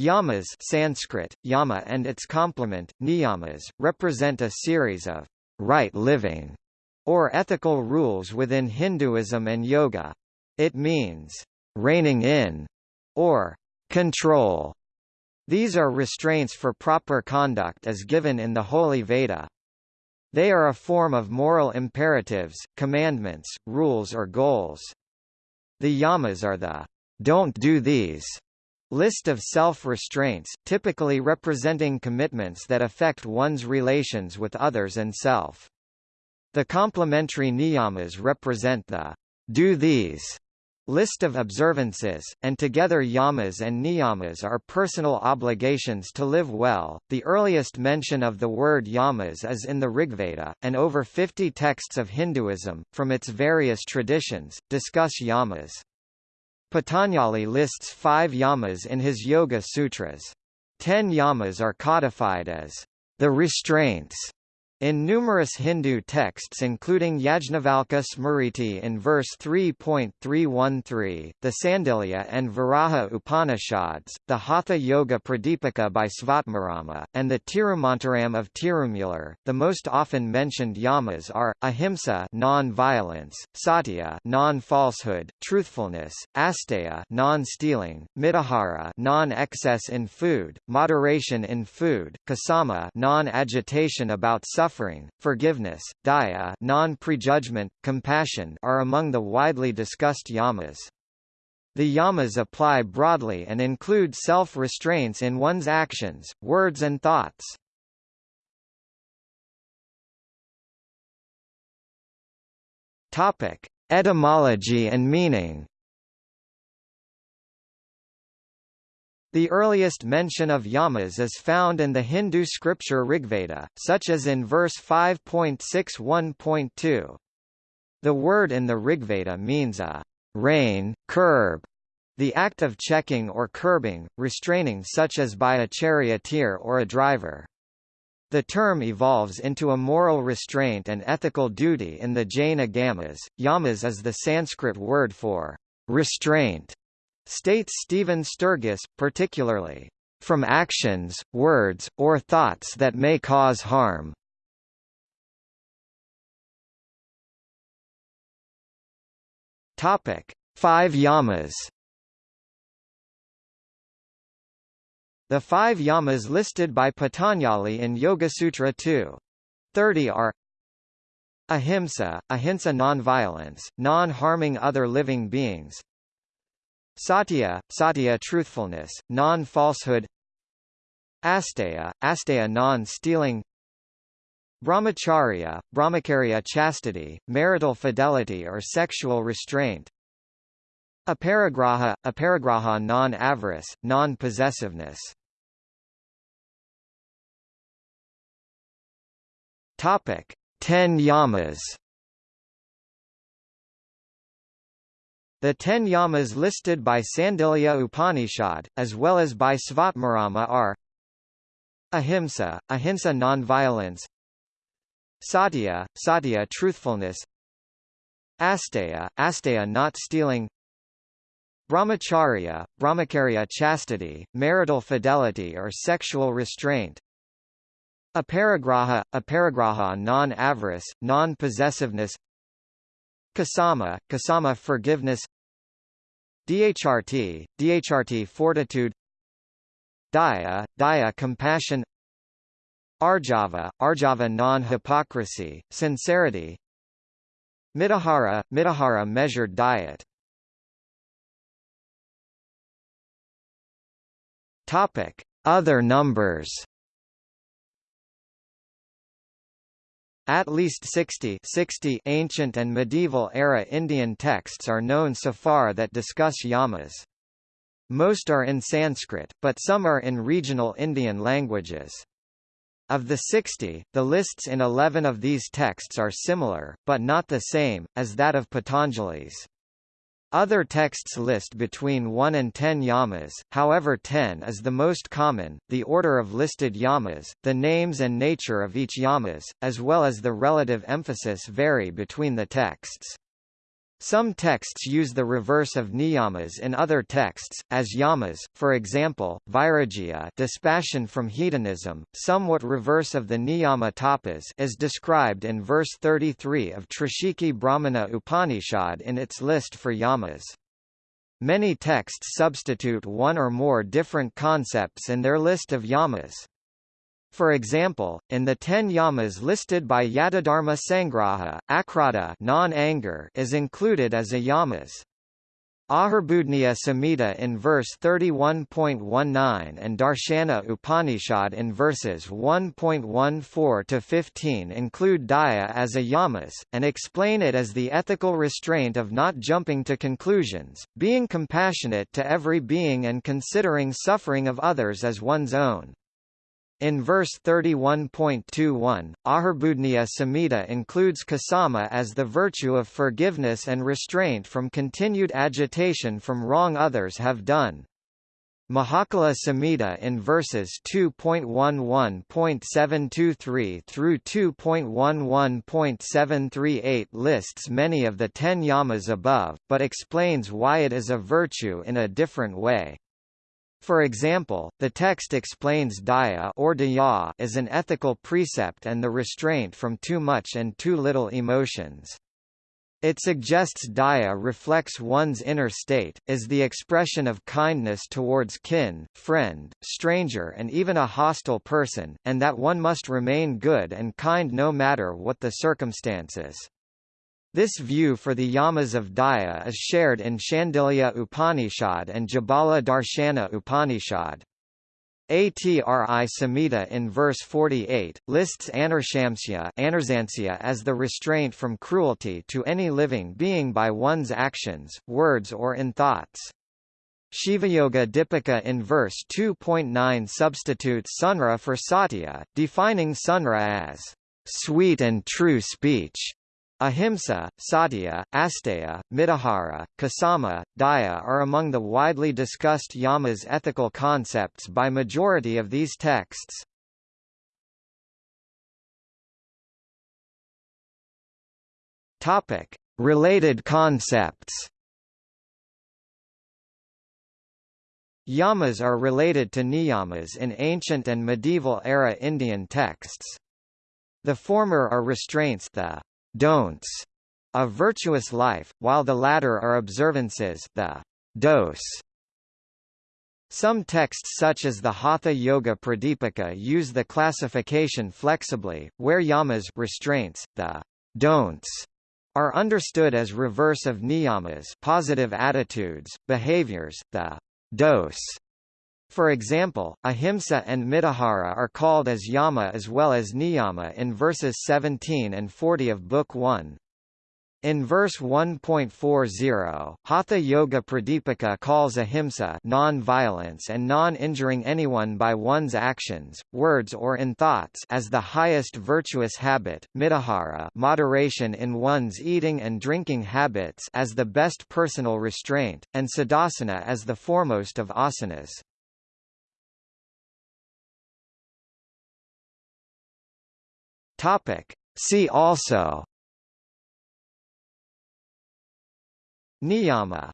Yamas Sanskrit, yama and its complement, niyamas, represent a series of right living or ethical rules within Hinduism and yoga. It means reining in or control. These are restraints for proper conduct as given in the Holy Veda. They are a form of moral imperatives, commandments, rules or goals. The yamas are the don't do these list of self-restraints, typically representing commitments that affect one's relations with others and self. The complementary niyamas represent the do these List of observances, and together yamas and niyamas are personal obligations to live well. The earliest mention of the word yamas is in the Rigveda, and over 50 texts of Hinduism, from its various traditions, discuss yamas. Patanjali lists five yamas in his Yoga Sutras. Ten yamas are codified as the restraints in numerous Hindu texts including Yajnavalkya Smriti in verse 3.313, the Sandilya and Varaha Upanishads, the Hatha Yoga Pradipika by Svatmarama, and the Tirumantiram of Tirumular, the most often mentioned yamas are, ahimsa non-violence, satya non-falsehood, truthfulness, asteya non-stealing, mitahara non-excess in food, moderation in food, kasama non-agitation about suffering suffering, forgiveness, daya non-prejudgment, compassion are among the widely discussed yamas. The yamas apply broadly and include self-restraints in one's actions, words and thoughts. Topic: Etymology and meaning. The earliest mention of yamas is found in the Hindu scripture Rigveda, such as in verse 5.61.2. The word in the Rigveda means a rein, curb, the act of checking or curbing, restraining such as by a charioteer or a driver. The term evolves into a moral restraint and ethical duty in the Jain Agamas. Yamas is the Sanskrit word for restraint states Stephen Sturgess, particularly, "...from actions, words, or thoughts that may cause harm." Five yamas The five yamas listed by Patanjali in Yoga-sutra 2. 30 are Ahimsa, ahimsa non-violence, non-harming other living beings Satya, satya truthfulness, non-falsehood. Asteya, asteya non-stealing. Brahmacharya, brahmacharya chastity, marital fidelity or sexual restraint. Aparigraha, aparigraha non-avarice, non-possessiveness. Topic: Ten yamas The ten yamas listed by Sandilya Upanishad, as well as by Svatmarama are Ahimsa, ahimsa non-violence Satya, satya truthfulness Asteya, asteya not stealing Brahmacharya, brahmacharya chastity, marital fidelity or sexual restraint Aparigraha, aparigraha non-avarice, non-possessiveness Kasama, Kasama forgiveness. DHRT, DHRT fortitude. Daya, Daya compassion. Arjava, Arjava non-hypocrisy, sincerity. Mitahara, Mitahara measured diet. Topic: Other numbers At least 60, 60 ancient and medieval era Indian texts are known so far that discuss yamas. Most are in Sanskrit, but some are in regional Indian languages. Of the 60, the lists in 11 of these texts are similar, but not the same, as that of Patanjali's. Other texts list between 1 and 10 yamas, however 10 is the most common. The order of listed yamas, the names and nature of each yamas, as well as the relative emphasis vary between the texts. Some texts use the reverse of niyamas in other texts, as yamas, for example, vairagya dispassion from hedonism, somewhat reverse of the niyama tapas is described in verse 33 of Trishikhi Brahmana Upanishad in its list for yamas. Many texts substitute one or more different concepts in their list of yamas. For example, in the ten yamas listed by Yadadharma Sangraha, akrodha non-anger is included as a yamas. Ahirbudhnya Samhita in verse 31.19 and Darshana Upanishad in verses 1.14 to 15 include daya as a yamas, and explain it as the ethical restraint of not jumping to conclusions, being compassionate to every being and considering suffering of others as one's own. In verse 31.21, Ahirbudhnya Samhita includes kasama as the virtue of forgiveness and restraint from continued agitation from wrong others have done. Mahakala Samhita in verses 2.11.723 through 2.11.738 lists many of the ten yamas above, but explains why it is a virtue in a different way. For example, the text explains daya or daya as an ethical precept and the restraint from too much and too little emotions. It suggests daya reflects one's inner state, is the expression of kindness towards kin, friend, stranger and even a hostile person, and that one must remain good and kind no matter what the circumstances. This view for the yamas of Daya is shared in Shandilya Upanishad and Jabala Darshana Upanishad. Atri Samhita in verse 48, lists Anarshamsya as the restraint from cruelty to any living being by one's actions, words or in thoughts. Shivayoga Dipika in verse 2.9 substitutes sunra for satya, defining sunra as sweet and true speech. Ahimsa, Satya, Asteya, Mitahara, Kasama, Daya are among the widely discussed yamas ethical concepts by majority of these texts. Topic: Related concepts. Yamas are related to niyamas in ancient and medieval era Indian texts. The former are restraints the don'ts a virtuous life, while the latter are observances the dos. Some texts such as the Hatha Yoga Pradipika use the classification flexibly, where yamas restraints, the don'ts, are understood as reverse of niyamas positive attitudes, behaviors, the dos for example, ahimsa and mitahara are called as yama as well as niyama in verses 17 and 40 of Book 1. In verse 1.40, Hatha Yoga Pradipika calls ahimsa non-violence and non-injuring anyone by one's actions, words or in thoughts as the highest virtuous habit, mitahara moderation in one's eating and drinking habits as the best personal restraint, and siddhasana as the foremost of asanas. Topic. See also Niyama